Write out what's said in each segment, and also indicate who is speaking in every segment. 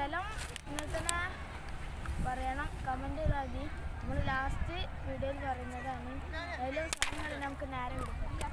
Speaker 1: സ്ഥലം നിങ്ങൾ തന്നെ പറയണം. കമന്റ് മതി. നമ്മൾ ലാസ്റ്റ് വീഡിയോയിൽ പറയുന്നതാണ്. അതിലും സ്ഥലങ്ങൾ നമുക്ക് നേരം കൊടുക്കാം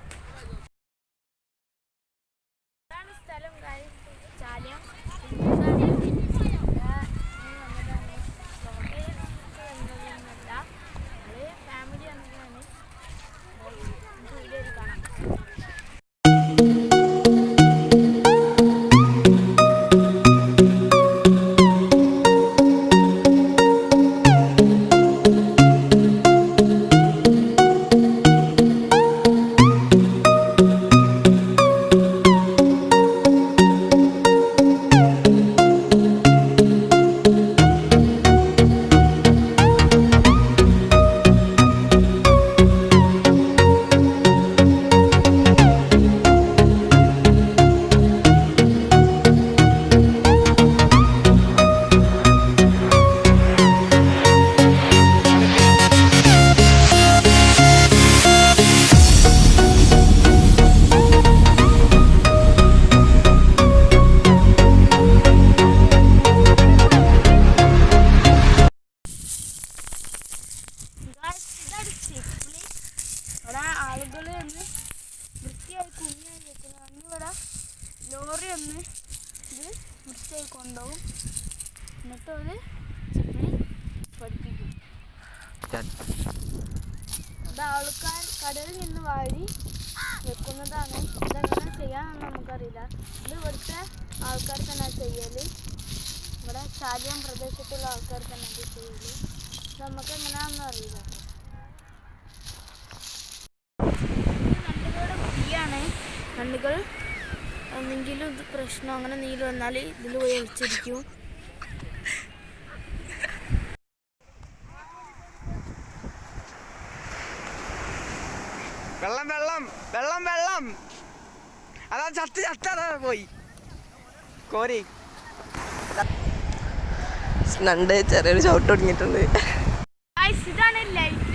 Speaker 1: ലോറി ഒന്ന് ഇത് വൃത്തിയായി കൊണ്ടുപോകും. എന്നിട്ട് ചിപ്ലി പഠിപ്പിക്കും. അത് ആൾക്കാർ കടലിൽ നിന്ന് വാഴി വെക്കുന്നതാണ്. ഇതെങ്ങനെ ചെയ്യാമെന്ന് നമുക്കറിയില്ല. ഇത് ഇവിടുത്തെ ആൾക്കാർ തന്നെ ചെയ്യൽ. ഇവിടെ ചാലിയം പ്രദേശത്തുള്ള ആൾക്കാർ തന്നെ ഇത് ചെയ്യൽ. നമുക്ക് എങ്ങനെയാണെന്ന് അറിയില്ല. നണ്ടുകളുടെ കുഴിയാണ് നണ്ടുകൾ എന്തെങ്കിലും ഇത് പ്രശ്നം. അങ്ങനെ നീര് വന്നാൽ ഇതിൽ പോയി ഒളിച്ചിരിക്കും.
Speaker 2: വെള്ളം വെള്ളം വെള്ളം വെള്ളം. അതാ ചത്ത് ചത്ത അതാ പോയി. കോരി.
Speaker 3: നണ്ട് ചെറിയൊരു ചവിട്ട് തുടങ്ങിയിട്ടുണ്ട്.
Speaker 1: ഇതാണ് light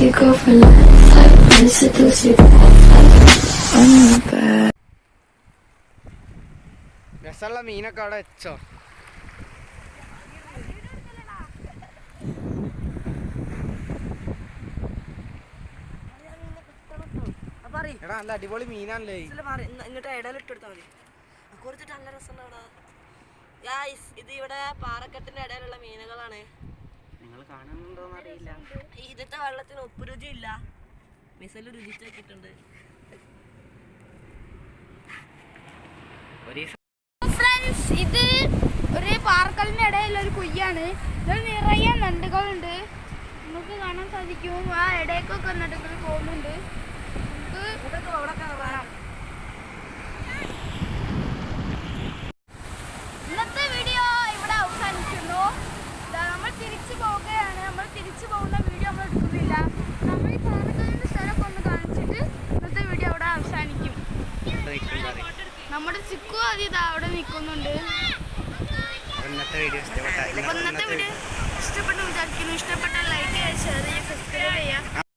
Speaker 4: your girlfriend laugh type, wanna seduce you bad type. I'm not bad.
Speaker 2: രസമുള്ള മീനൊക്കെ അവിടെ വെച്ചോ എടാ നല്ല അടിപൊളി മീനാണല്ലേ.
Speaker 3: ഇങ്ങോട്ട് ഇടയിലിട്ട് കൊടുത്താൽ മതി. കുറച്ചിട്ട് നല്ല രസമുണ്ടാ ഗായ്സ് ഇത് ഇവിടെ പാറക്കെട്ടിന്റെ ഇടയിലുള്ള മീനുകളാണ്.
Speaker 2: നിങ്ങൾ കാണുന്നുണ്ടോന്ന് അറിയില്ല.
Speaker 3: ഇതിത്തെ വെള്ളത്തിന് ഉപ്പ് രുചി ഇല്ല
Speaker 2: മിസൽ
Speaker 1: ഫ്രണ്ട്സ് ഇത് ഒരു പാർക്കലിന്റെ ഇടയിലുള്ള ഒരു കുയ്യാണ്. ഇതിൽ നിറയെ നണ്ടുകളുണ്ട്. നമുക്ക് കാണാൻ സാധിക്കും. ആ ഇടയ്ക്കൊക്കെ നണ്ടുകൾ പോകുന്നുണ്ട്. ഇന്നത്തെ വീഡിയോ ഇവിടെ അവസാനിക്കുന്നു. നമ്മൾ തിരിച്ചു പോവുകയാണ്. നമ്മൾ തിരിച്ചു പോകുന്ന വീഡിയോ നമ്മൾ എടുക്കുന്നില്ല. നമ്മൾ ഈ പാറക്കലിന്റെ സ്ഥലമൊക്കെ ഒന്ന് കാണിച്ചിട്ട് ഇന്നത്തെ വീഡിയോ അവിടെ അവസാനിക്കും. നമ്മുടെ ചിക്കു അത് ഇതാ അവിടെ നിൽക്കുന്നുണ്ട്.
Speaker 2: ഇന്നത്തെ വീഡിയോ ഇഷ്ടപ്പെട്ട.
Speaker 1: അപ്പൊ ഇന്നത്തെ വീഡിയോ ഇഷ്ടപ്പെട്ടു വിചാരിക്കുന്നു. ഇഷ്ടപ്പെട്ട ലൈക്ക് ചെയ്യുക ഷെയർ ചെയ്യുക സബ്സ്ക്രൈബ് ചെയ്യുക.